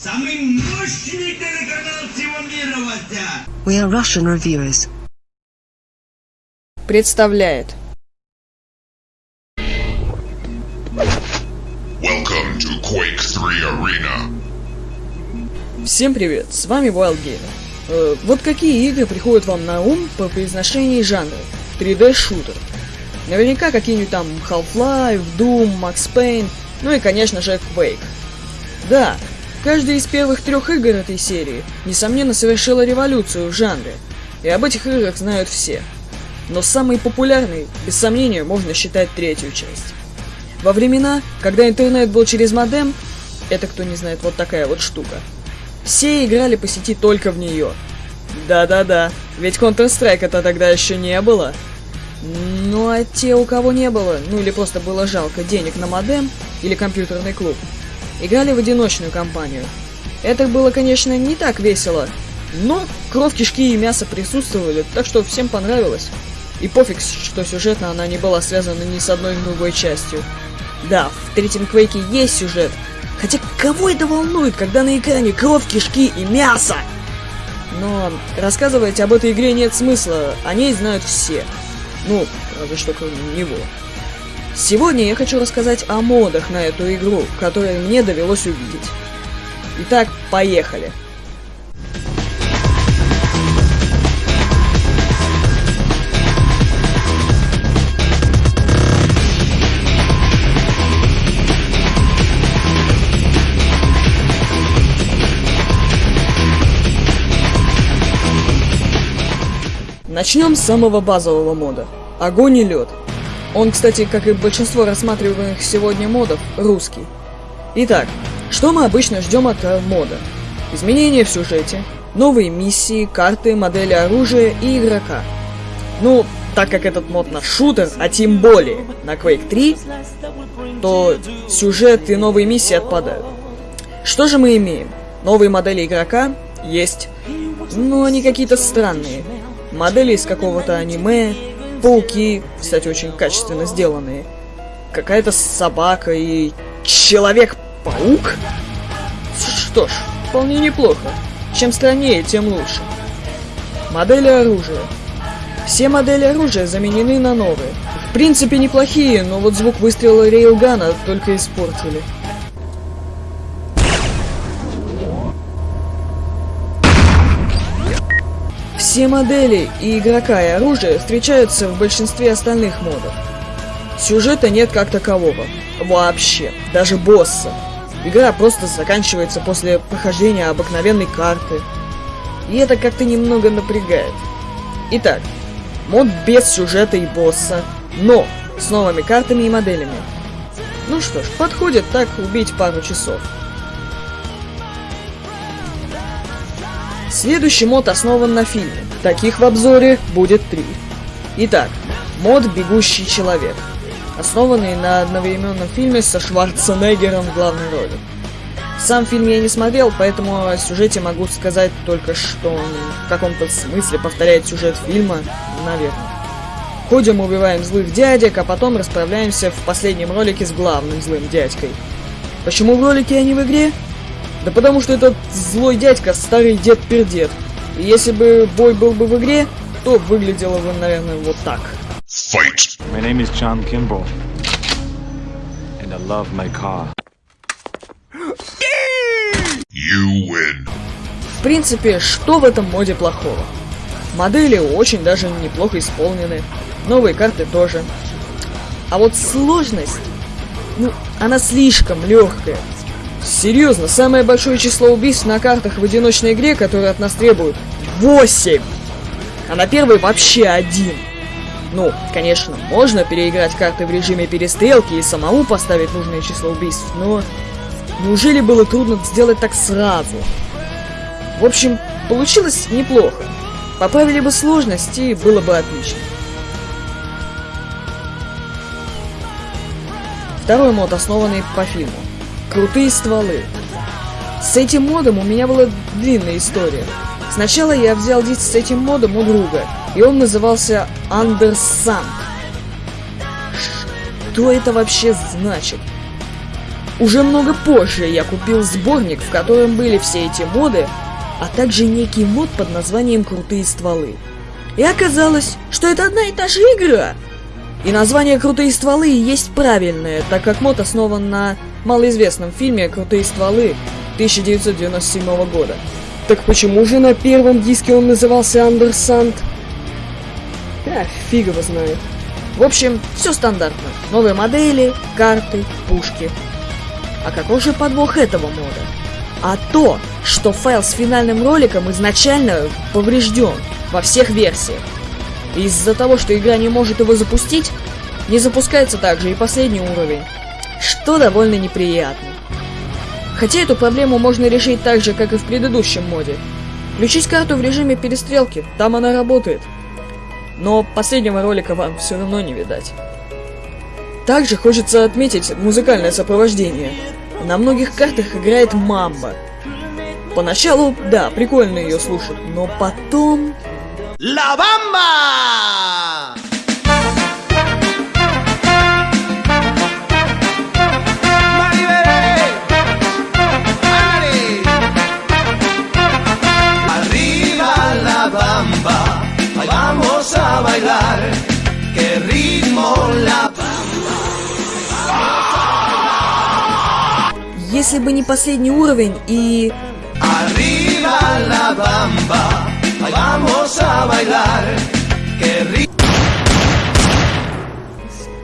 Самый мощный телеканал всего мира, Вася! We are Russian reviewers. Представляет. Welcome to Quake 3 Arena. Всем привет, с вами Wild Gamer. Э, вот какие игры приходят вам на ум по произношении жанра? 3D-шутер. Наверняка какие-нибудь там Half-Life, Doom, Max Payne, ну и, конечно же, Quake. Да, каждая из первых трех игр этой серии, несомненно, совершила революцию в жанре, и об этих играх знают все. Но самой популярной, без сомнения, можно считать третью часть. Во времена, когда интернет был через модем, это кто не знает, вот такая вот штука, все играли по сети только в нее. Да-да-да, ведь Counter-Strike-то тогда еще не было. Ну а те, у кого не было, ну или просто было жалко денег на модем или компьютерный клуб, играли в одиночную кампанию. Это было, конечно, не так весело, но кровь, кишки и мясо присутствовали, так что всем понравилось. И пофиг, что сюжетно она не была связана ни с одной другой частью. Да, в третьем Квейке есть сюжет, хотя кого это волнует, когда на экране кровь, кишки и мясо? Но рассказывать об этой игре нет смысла, о ней знают все. Ну, разве что кроме него. Сегодня я хочу рассказать о модах на эту игру, которые мне довелось увидеть. Итак, поехали. Начнем с самого базового мода. Огонь и лед. Он, кстати, как и большинство рассматриваемых сегодня модов, русский. Итак, что мы обычно ждем от э, мода? Изменения в сюжете, новые миссии, карты, модели оружия и игрока. Ну, так как этот мод на шутер, а тем более на Quake 3, то сюжет и новые миссии отпадают. Что же мы имеем? Новые модели игрока есть, но они какие-то странные модели из какого-то аниме, пауки, кстати, очень качественно сделанные, какая-то собака и Человек-паук? Что ж, вполне неплохо. Чем страннее, тем лучше. Модели оружия. Все модели оружия заменены на новые. В принципе неплохие, но вот звук выстрела рейлгана только испортили. Все модели и игрока и оружие встречаются в большинстве остальных модов. Сюжета нет как такового. Вообще. Даже босса. Игра просто заканчивается после прохождения обыкновенной карты. И это как-то немного напрягает. Итак, мод без сюжета и босса, но с новыми картами и моделями. Ну что ж, подходит так убить пару часов. Следующий мод основан на фильме. Таких в обзоре будет три. Итак, мод «Бегущий человек», основанный на одновременном фильме со Шварценеггером в главной роли. Сам фильм я не смотрел, поэтому о сюжете могу сказать только, что он в каком-то смысле повторяет сюжет фильма, наверное. Ходим, убиваем злых дядек, а потом расправляемся в последнем ролике с главным злым дядькой. Почему в ролике, а не в игре? Да потому что этот злой дядька старый дед-пердед. Если бы бой был бы в игре, то выглядело бы, наверное, вот так. Fight! My name is John Kimball, and I love my car. You win. В принципе, что в этом моде плохого? Модели очень даже неплохо исполнены, новые карты тоже. А вот сложность, ну, она слишком легкая. Серьезно, самое большое число убийств на картах в одиночной игре, которые от нас требуют, 8! А на первой вообще один. Ну, конечно, можно переиграть карты в режиме перестрелки и самому поставить нужное число убийств, но неужели было трудно сделать так сразу? В общем, получилось неплохо. Поправили бы сложность и было бы отлично. Второй мод, основанный по фильму. Крутые стволы. С этим модом у меня была длинная история. Сначала я взял диск с этим модом у друга, и он назывался Undersand. Что это вообще значит? уже много позже я купил сборник, в котором были все эти моды, а также некий мод под названием «Крутые стволы». И оказалось, что это одна и та же игра. И название «Крутые стволы» есть правильное, так как мод основан на малоизвестном фильме «Крутые стволы» 1997 года. Так почему же на первом диске он назывался Андерсант? А, фиг его знает. В общем, все стандартно. Новые модели, карты, пушки. А какой же подвох этого мода? А то, что файл с финальным роликом изначально поврежден во всех версиях. Из-за того, что игра не может его запустить, не запускается также и последний уровень, что довольно неприятно. Хотя эту проблему можно решить так же, как и в предыдущем моде. Включить карту в режиме перестрелки, там она работает. Но последнего ролика вам все равно не видать. Также хочется отметить музыкальное сопровождение. На многих картах играет мамба. Поначалу, да, прикольно ее слушать, но потом... ¡La Bamba! Бы не последний уровень и...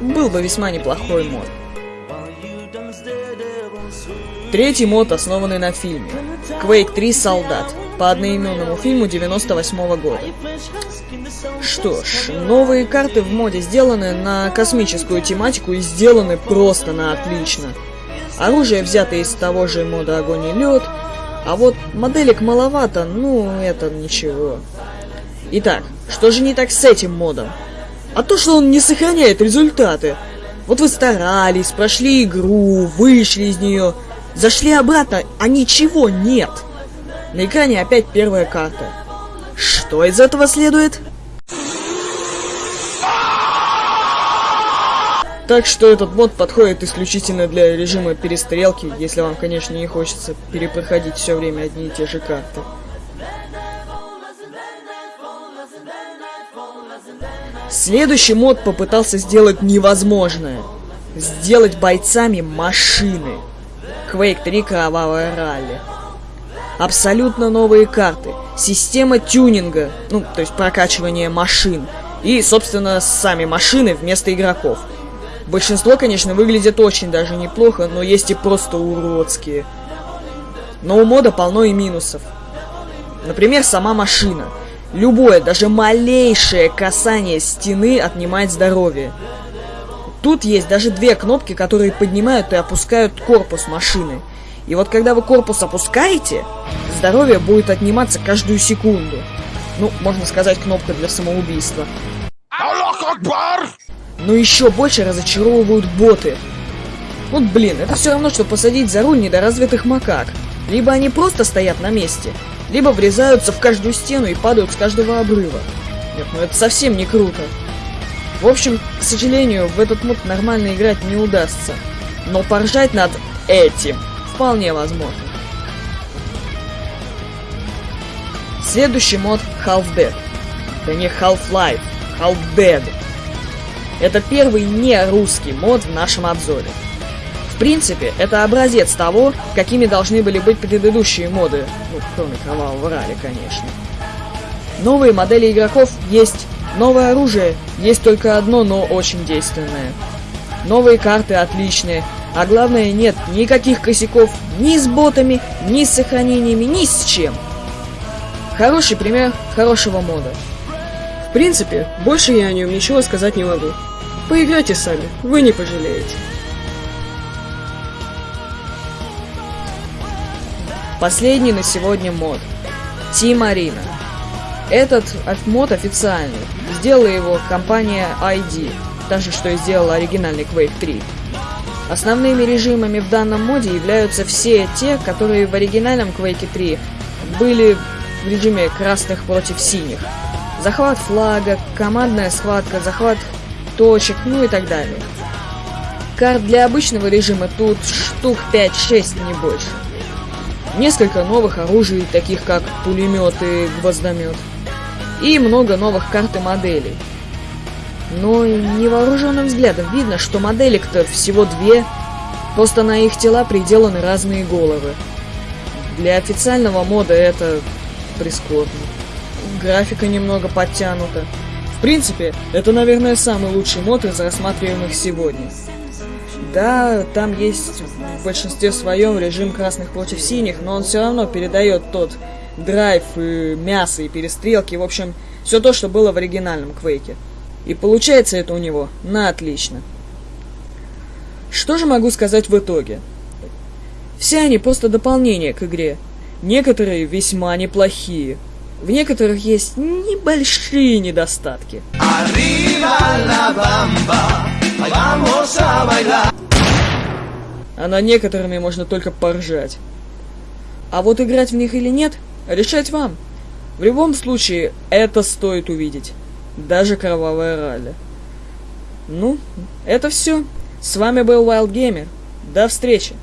Был бы весьма неплохой мод. Третий мод, основанный на фильме. Quake 3 Солдат, по одноименному фильму 98 года. Что ж, новые карты в моде сделаны на космическую тематику и сделаны просто на отлично. Оружие взято из того же мода Огонь и Лед, а вот моделек маловато, ну это ничего. Итак, что же не так с этим модом? А то, что он не сохраняет результаты. Вот вы старались, прошли игру, вышли из нее, зашли обратно, а ничего нет. На экране опять первая карта. Что из этого следует? Так что этот мод подходит исключительно для режима перестрелки, если вам, конечно, не хочется перепроходить все время одни и те же карты. Следующий мод попытался сделать невозможное. Сделать бойцами машины. Quake 3 Кровавая ралли. Абсолютно новые карты. Система тюнинга, ну, то есть прокачивания машин. И, собственно, сами машины вместо игроков. Большинство, конечно, выглядит очень даже неплохо, но есть и просто уродские. Но у мода полно и минусов. Например, сама машина. Любое, даже малейшее касание стены отнимает здоровье. Тут есть даже две кнопки, которые поднимают и опускают корпус машины. И вот когда вы корпус опускаете, здоровье будет отниматься каждую секунду. Ну, можно сказать, кнопка для самоубийства. Но еще больше разочаровывают боты. Вот блин, это все равно, что посадить за руль недоразвитых макак. Либо они просто стоят на месте, либо врезаются в каждую стену и падают с каждого обрыва. Нет, ну это совсем не круто. В общем, к сожалению, в этот мод нормально играть не удастся. Но поржать над этим вполне возможно. Следующий мод Half-Dead. Да не Half-Life, Half-Dead. Это первый не русский мод в нашем обзоре. В принципе, это образец того, какими должны были быть предыдущие моды, ну, кроме Кровавого Рали, конечно. Новые модели игроков есть, новое оружие есть только одно, но очень действенное. Новые карты отличные, а главное нет никаких косяков ни с ботами, ни с сохранениями, ни с чем. Хороший пример хорошего мода. Принципе, больше я о нем ничего сказать не могу. Поиграйте сами, вы не пожалеете. Последний на сегодня мод. Team Arena. Этот мод официальный. Сделала его компания ID, та же, что и сделала оригинальный Quake 3. Основными режимами в данном моде являются все те, которые в оригинальном Quake 3 были в режиме красных против синих. Захват флага, командная схватка, захват точек, ну и так далее. карт для обычного режима тут штук 5-6, не больше. Несколько новых оружий, таких как пулемет и гвоздомет. И много новых карт и моделей. Но невооруженным взглядом видно, что моделек-то всего две, просто на их тела приделаны разные головы. Для официального мода это прискорбно. Графика немного подтянута. В принципе, это, наверное, самый лучший мод из рассматриваемых сегодня. Да, там есть в большинстве своем режим красных против синих, но он все равно передает тот драйв и мясо и перестрелки, в общем, все то, что было в оригинальном Квейке. И получается это у него на отлично. Что же могу сказать в итоге? Все они просто дополнение к игре. Некоторые весьма неплохие. В некоторых есть небольшие недостатки. А на некоторыми можно только поржать. А вот играть в них или нет, решать вам. В любом случае, это стоит увидеть. Даже кровавое ралли. Ну, это все. С вами был Wild Gamer. До встречи.